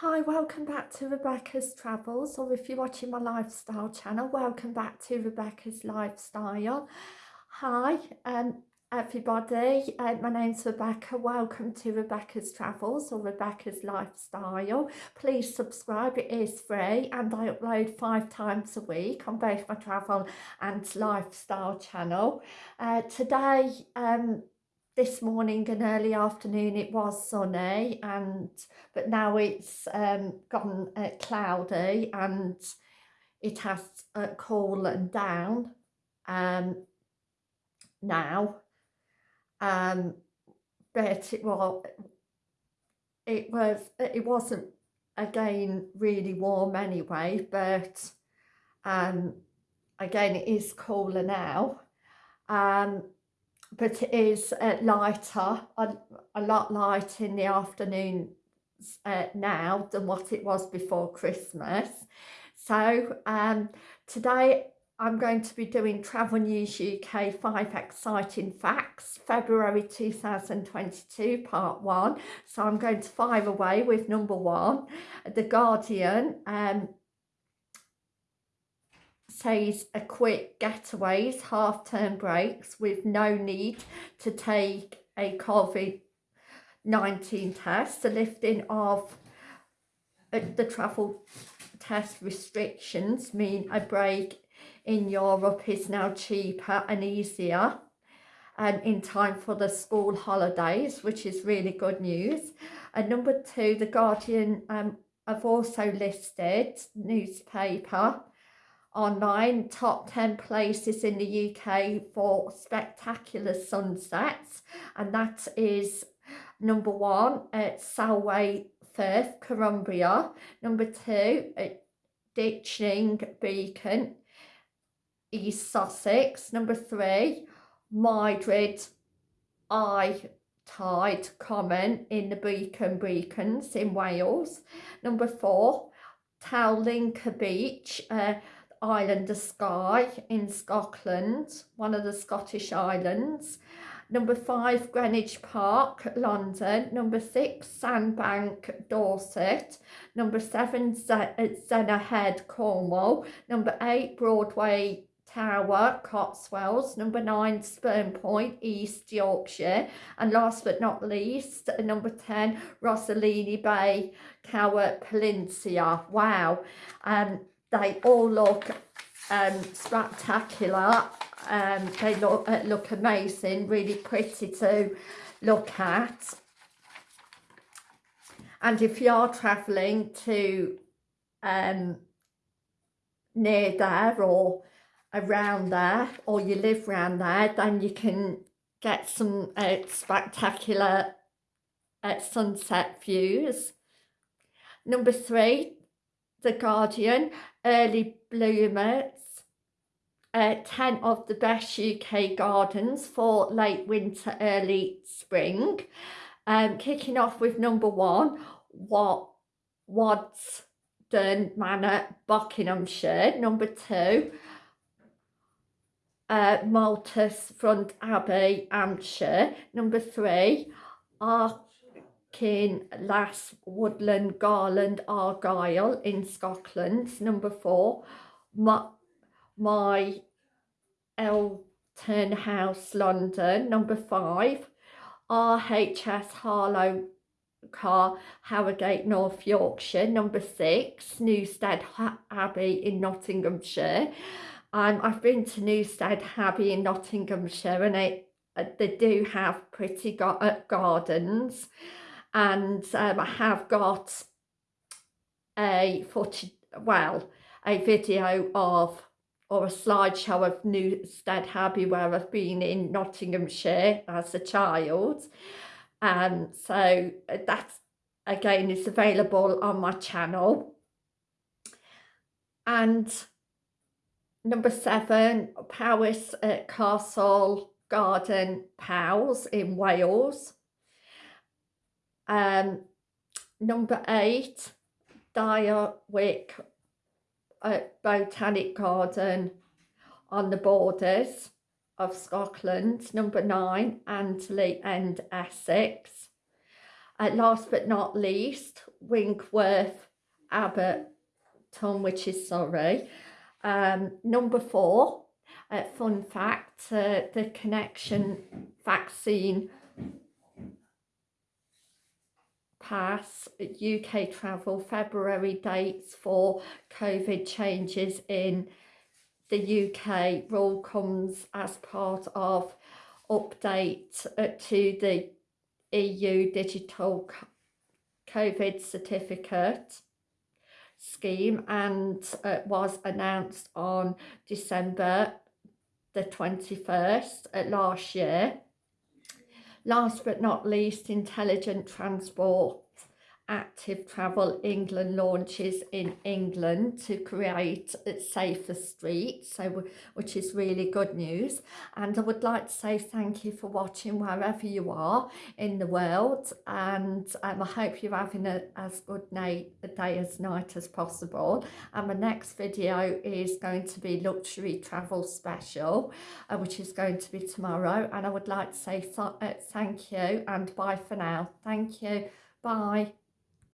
Hi, welcome back to Rebecca's Travels, or if you're watching my lifestyle channel, welcome back to Rebecca's Lifestyle. Hi, um, everybody, uh, my name's Rebecca, welcome to Rebecca's Travels or Rebecca's Lifestyle. Please subscribe, it is free and I upload five times a week on both my travel and lifestyle channel. Uh, today, um, this morning and early afternoon it was sunny and but now it's um, gone uh, cloudy and it has uh, coolen down um, now. Um, but it was it was it wasn't again really warm anyway but um, again it is cooler now. Um, but it is uh, lighter, a, a lot lighter in the afternoon uh, now than what it was before Christmas. So um, today I'm going to be doing Travel News UK 5 Exciting Facts, February 2022, part 1. So I'm going to fire away with number 1. The Guardian um, says a quick getaways, half-term breaks with no need to take a COVID-19 test, the lifting of uh, the travel test restrictions mean a break in Europe is now cheaper and easier and in time for the school holidays, which is really good news. And number two, The Guardian um, have also listed newspaper online top 10 places in the UK for spectacular sunsets and that is number one at Solway Firth, Cumbria, number two at Ditchling Beacon, East Sussex, number three Madrid I Tide Common in the Brecon Beacons in Wales, number four Talisker Beach, uh, island of Skye in Scotland, one of the Scottish islands. Number five, Greenwich Park, London. Number six, Sandbank, Dorset. Number seven, Zennor Head, Cornwall. Number eight, Broadway Tower, Cotswolds. Number nine, Spurn Point, East Yorkshire. And last but not least, number 10, Rhossili Bay, Gower Peninsula. Wow. Um, they all look um, spectacular. Um, they look, uh, look amazing really pretty to look at. And if you're travelling to um, near there or around there or you live around there then you can get some uh, spectacular uh, sunset views. Number three the Guardian, early bloomers, uh, 10 of the best UK gardens for late winter, early spring. Um, kicking off with number one, what Waddesdon Manor, Buckinghamshire. Number two, uh, Mottisfont Abbey, Hampshire. Number three, Kin Lass Woodland Garland Argyle in Scotland. Number four, my, my Elton House London. Number five, RHS Harlow Carr Harrogate North Yorkshire. Number six, Newstead Abbey in Nottinghamshire. Um, I've been to Newstead Abbey in Nottinghamshire and it, uh, they do have pretty uh, gardens and um, I have got a footage, well, a video of or a slideshow of Newstead Abbey where I've been in Nottinghamshire as a child. Um, so uh, that again is available on my channel. And number seven, Powis at Castle Garden Powys in Wales. Um, number eight, Dawyck uh, Botanic Garden on the borders of Scotland. Number nine, Audley End Essex. uh, last but not least, Winkworth Arboretum, which is sorry. Um, number four, uh, fun fact, uh, the connection vaccine pass UK travel February dates for COVID changes in the UK rule comes as part of update uh, to the EU digital COVID certificate scheme and uh, was announced on December the 21st uh, last year. Last but not least, Intelligent Transport Active Travel England launches in England to create safer streets, so which is really good news. And I would like to say thank you for watching wherever you are in the world, and um, I hope you're having a, as good night, a day as night as possible. And my next video is going to be luxury travel special, uh, which is going to be tomorrow. And I would like to say th uh, thank you and bye for now. Thank you. Bye.